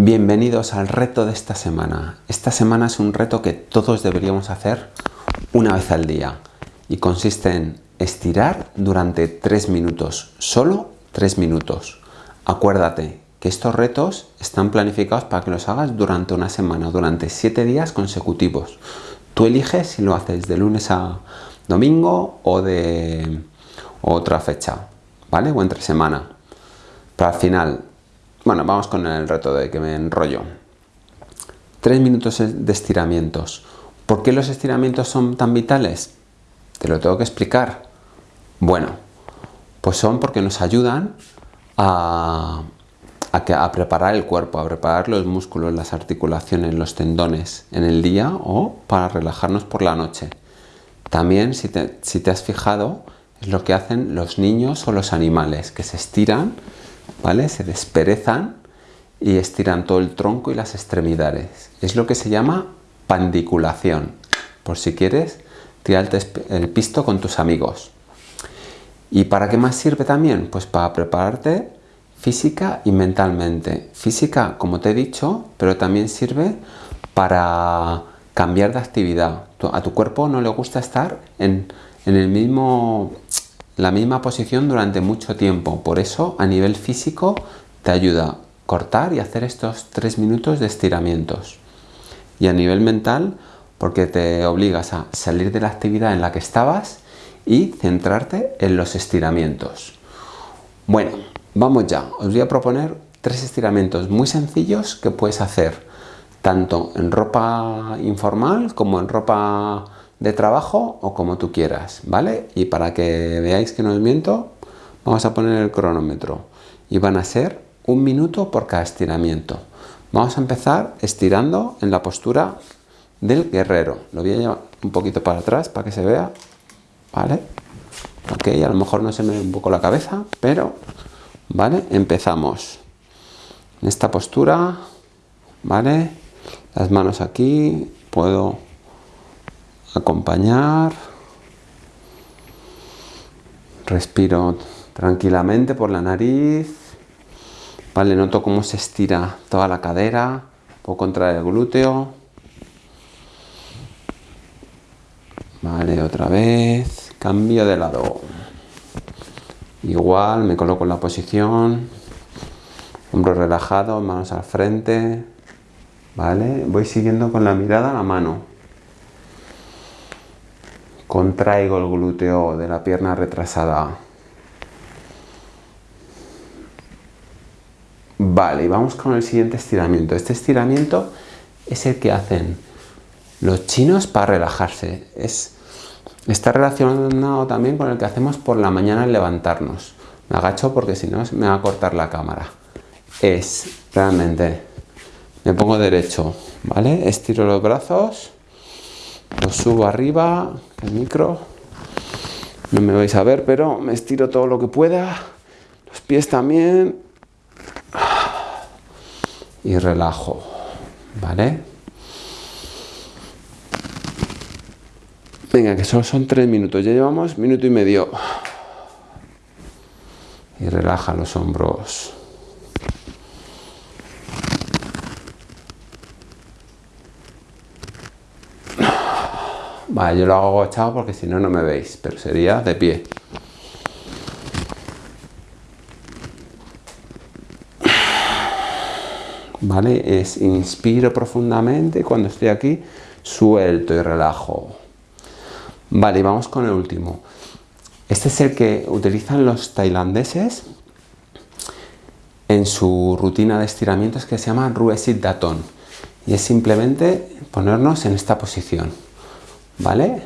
Bienvenidos al reto de esta semana. Esta semana es un reto que todos deberíamos hacer una vez al día y consiste en estirar durante 3 minutos, solo 3 minutos. Acuérdate que estos retos están planificados para que los hagas durante una semana, durante 7 días consecutivos. Tú eliges si lo haces de lunes a domingo o de otra fecha, ¿vale? O entre semana. Para al final bueno, vamos con el reto de que me enrollo. Tres minutos de estiramientos. ¿Por qué los estiramientos son tan vitales? Te lo tengo que explicar. Bueno, pues son porque nos ayudan a, preparar el cuerpo, a preparar los músculos, las articulaciones, los tendones en el día o para relajarnos por la noche. También, si te has fijado, es lo que hacen los niños o los animales, que se estiran ¿vale? Se desperezan y estiran todo el tronco y las extremidades. Es lo que se llama pandiculación. Por si quieres, tirarte el pisto con tus amigos. ¿Y para qué más sirve también? Pues para prepararte física y mentalmente. Física, como te he dicho, pero también sirve para cambiar de actividad. A tu cuerpo no le gusta estar en, en el mismo la misma posición durante mucho tiempo. Por eso, a nivel físico, te ayuda a cortar y hacer estos tres minutos de estiramientos. Y a nivel mental, porque te obligas a salir de la actividad en la que estabas y centrarte en los estiramientos. Bueno, vamos ya. Os voy a proponer tres estiramientos muy sencillos que puedes hacer tanto en ropa informal como en ropa de trabajo o como tú quieras, ¿vale? Y para que veáis que no os miento, vamos a poner el cronómetro y van a ser un minuto por cada estiramiento. Vamos a empezar estirando en la postura del guerrero. Lo voy a llevar un poquito para atrás para que se vea, ¿vale? Ok, a lo mejor no se me ve un poco la cabeza, pero, ¿vale? Empezamos en esta postura, ¿vale? Las manos aquí, puedo acompañar. Respiro tranquilamente por la nariz. Vale, noto cómo se estira toda la cadera. Puedo contraer el glúteo. Vale, otra vez. Cambio de lado. Igual, me coloco en la posición. Hombros relajados, manos al frente. Vale, voy siguiendo con la mirada a la mano. Contraigo el glúteo de la pierna retrasada. Vale, y vamos con el siguiente estiramiento. Este estiramiento es el que hacen los chinos para relajarse. Es, está relacionado también con el que hacemos por la mañana al levantarnos. Me agacho porque si no me va a cortar la cámara. Es realmente, me pongo derecho, ¿vale? Estiro los brazos lo subo arriba, el micro. No me vais a ver, pero me estiro todo lo que pueda. Los pies también. Y relajo. ¿Vale? Venga, que solo son tres minutos. Ya llevamos minuto y medio. Y relaja los hombros. Yo lo hago agachado porque si no, no me veis, pero sería de pie. ¿Vale? Es inspiro profundamente cuando estoy aquí, suelto y relajo. Vale, y vamos con el último. Este es el que utilizan los tailandeses en su rutina de estiramientos que se llama Ruesit Daton. Y es simplemente ponernos en esta posición. ¿Vale?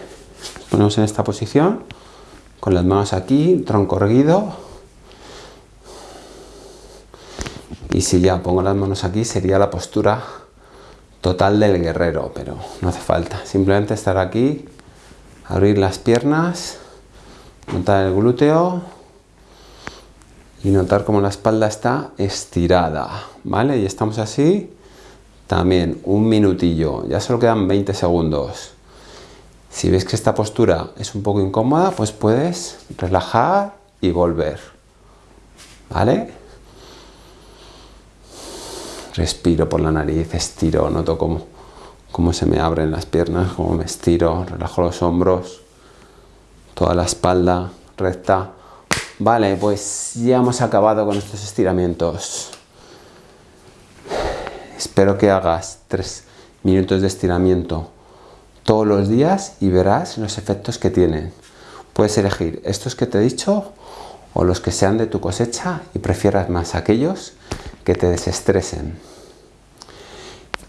ponemos en esta posición, con las manos aquí, tronco erguido. Y si ya pongo las manos aquí, sería la postura total del guerrero, pero no hace falta. Simplemente estar aquí, abrir las piernas, notar el glúteo y notar cómo la espalda está estirada, ¿vale? Y estamos así, también un minutillo, ya solo quedan 20 segundos. Si ves que esta postura es un poco incómoda, pues puedes relajar y volver. ¿Vale? respiro por la nariz, estiro, noto cómo, cómo se me abren las piernas, cómo me estiro, relajo los hombros, toda la espalda recta. Vale, pues ya hemos acabado con estos estiramientos. Espero que hagas tres minutos de estiramiento todos los días y verás los efectos que tienen. Puedes elegir estos que te he dicho o los que sean de tu cosecha y prefieras más aquellos que te desestresen.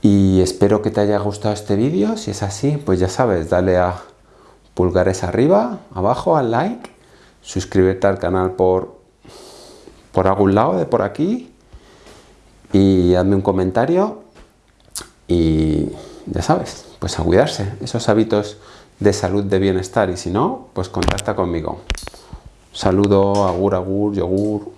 Y espero que te haya gustado este vídeo, si es así, pues ya sabes, dale a pulgares arriba, abajo, al like, suscríbete al canal por, por algún lado de por aquí y hazme un comentario y ya sabes, pues a cuidarse, esos hábitos de salud, de bienestar y si no, pues contacta conmigo. Saludo, agur, agur, yogur.